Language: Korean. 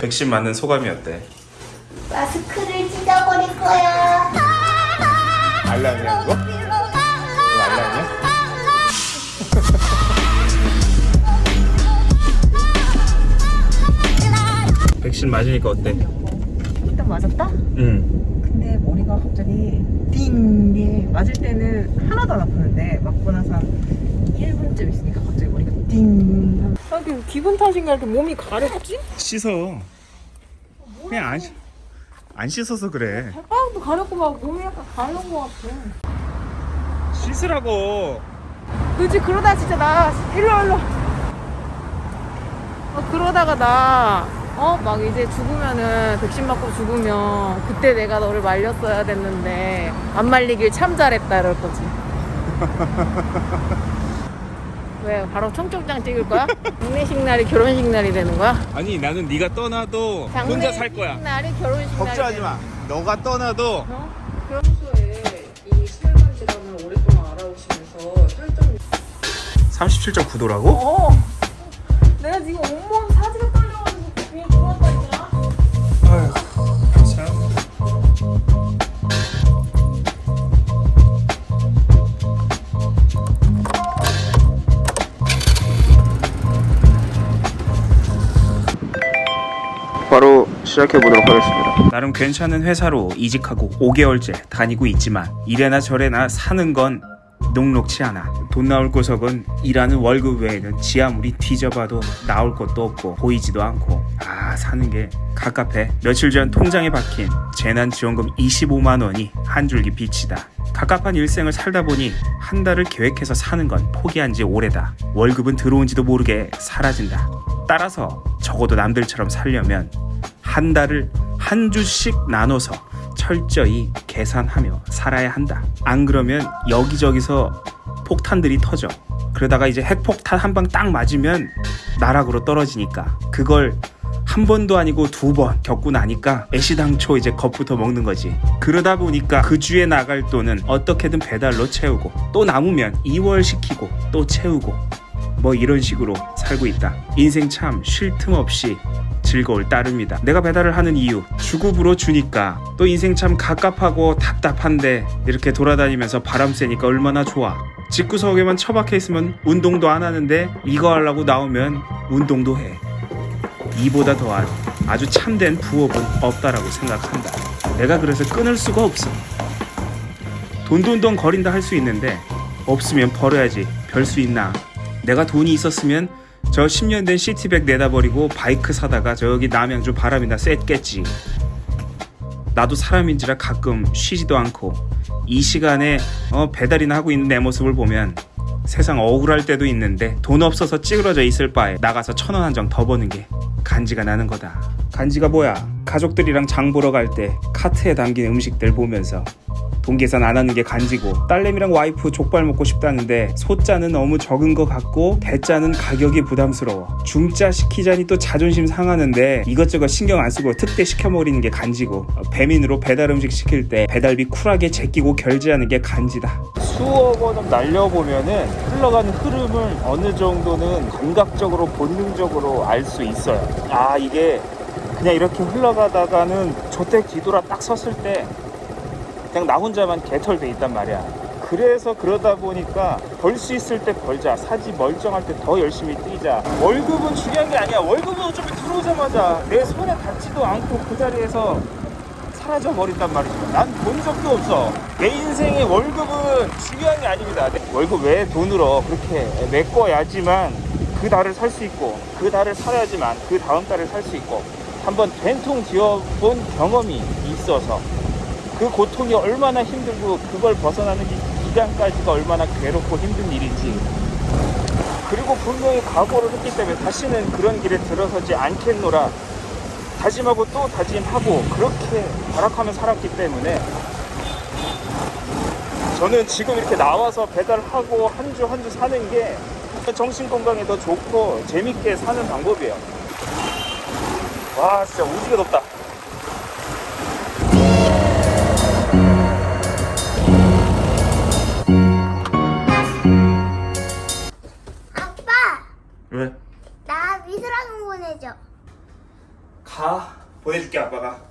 백신 맞는 소감이 어때? 마스크를 찢어버릴 거야. 알람이야 이거? 이거 알람이야? 백신 맞으니까 어때? 일단 맞았다? 응. 근데 머리가 갑자기 띵게 맞을 때는 하나도 안 아프는데 맞고 나서 한 1분쯤 있으니까 갑자기 머리가 띵 하면 아, 기분 탓인가 이렇게 몸이 가렵지? 씻어. 그냥 안, 씻- 안 씻어서 그래. 발바닥도 가렵고 막 몸이 약간 가려운 것 같아 씻으라고. 그지 그러다 진짜 나 일로 일로 어, 그러다가 나 어? 막 이제 죽으면은 백신 맞고 죽으면 그때 내가 너를 말렸어야 됐는데 안 말리길 참 잘했다 이럴 거지 왜 바로 청첩장 찍을 거야? 장례식 날이 결혼식 날이 되는 거야? 아니 나는 네가 떠나도 혼자 살 거야. 장례식 날이 결혼식 날이 걱정하지 되는 마. 너가 떠나도 어? 평소에 이 혈관 질환을 오랫동안 알아오시면서 혈전 37.9도라고? 어. 내가 지금 온몸 사지가 시작해 보도록 하겠습니다. 나름 괜찮은 회사로 이직하고 5개월째 다니고 있지만 이래나 저래나 사는 건 녹록치 않아. 돈 나올 구석은 일하는 월급 외에는 지 아무리 뒤져봐도 나올 것도 없고 보이지도 않고 아 사는 게 갑갑해. 며칠 전 통장에 박힌 재난지원금 25만 원이 한 줄기 빛이다. 갑갑한 일생을 살다 보니 한 달을 계획해서 사는 건 포기한 지 오래다. 월급은 들어온지도 모르게 사라진다. 따라서 적어도 남들처럼 살려면 한 달을 한 주씩 나눠서 철저히 계산하며 살아야 한다. 안 그러면 여기저기서 폭탄들이 터져. 그러다가 이제 핵폭탄 한 방 딱 맞으면 나락으로 떨어지니까 그걸 한 번도 아니고 두 번 겪고 나니까 애시당초 이제 겁부터 먹는 거지. 그러다 보니까 그 주에 나갈 돈은 어떻게든 배달로 채우고 또 남으면 2월 시키고 또 채우고 뭐 이런 식으로 살고 있다. 인생 참 쉴 틈 없이 즐거울 따름이다. 내가 배달을 하는 이유 주급으로 주니까 또 인생 참 갑갑하고 답답한데 이렇게 돌아다니면서 바람 쐬니까 얼마나 좋아. 집구석에만 처박혀 있으면 운동도 안 하는데 이거 하려고 나오면 운동도 해. 이보다 더한 아주 참된 부업은 없다라고 생각한다. 내가 그래서 끊을 수가 없어. 돈돈돈 거린다 할 수 있는데 없으면 벌어야지 별 수 있나. 내가 돈이 있었으면 저 10년 된 시티백 내다버리고 바이크 사다가 저기 남양주 바람이나 쐈겠지. 나도 사람인지라 가끔 쉬지도 않고 이 시간에 어, 배달이나 하고 있는 내 모습을 보면 세상 억울할 때도 있는데 돈 없어서 찌그러져 있을 바에 나가서 천 원 한 장 더 버는 게 간지가 나는 거다. 간지가 뭐야? 가족들이랑 장 보러 갈 때 카트에 담긴 음식들 보면서 돈 계산 안 하는 게 간지고 딸내미랑 와이프 족발 먹고 싶다는데 소자는 너무 적은 것 같고 대자는 가격이 부담스러워. 중자 시키자니 또 자존심 상하는데 이것저것 신경 안 쓰고 특대 시켜버리는 게 간지고 어, 배민으로 배달 음식 시킬 때 배달비 쿨하게 제끼고 결제하는 게 간지다. 수억 원을 날려보면은 흘러가는 흐름을 어느 정도는 감각적으로 본능적으로 알 수 있어요. 아 이게 그냥 이렇게 흘러가다가는 저때 뒤돌아 딱 섰을 때 그냥 나 혼자만 개털돼 있단 말이야. 그래서 그러다 보니까 벌 수 있을 때 벌자. 사지 멀쩡할 때 더 열심히 뛰자. 월급은 중요한 게 아니야. 월급은 어차피 들어오자마자 내 손에 닿지도 않고 그 자리에서 사라져 버린단 말이죠. 난 본 적도 없어. 내 인생의 월급은 중요한 게 아닙니다. 내 월급 외에 돈으로 그렇게 메꿔야지만 그 달을 살 수 있고 그 달을 살아야지만 그 다음 달을 살 수 있고 한번 된통 지어본 경험이 있어서 그 고통이 얼마나 힘들고 그걸 벗어나는 기- 기간까지가 얼마나 괴롭고 힘든 일인지 그리고 분명히 각오를 했기 때문에 다시는 그런 길에 들어서지 않겠노라 다짐하고 또 다짐하고 그렇게 발악하며 살았기 때문에 저는 지금 이렇게 나와서 배달하고 한 주 한 주 사는 게 정신 건강에 더 좋고 재밌게 사는 방법이에요. 와 진짜 오지게 덥다. 가 보내줄게 아빠가 야!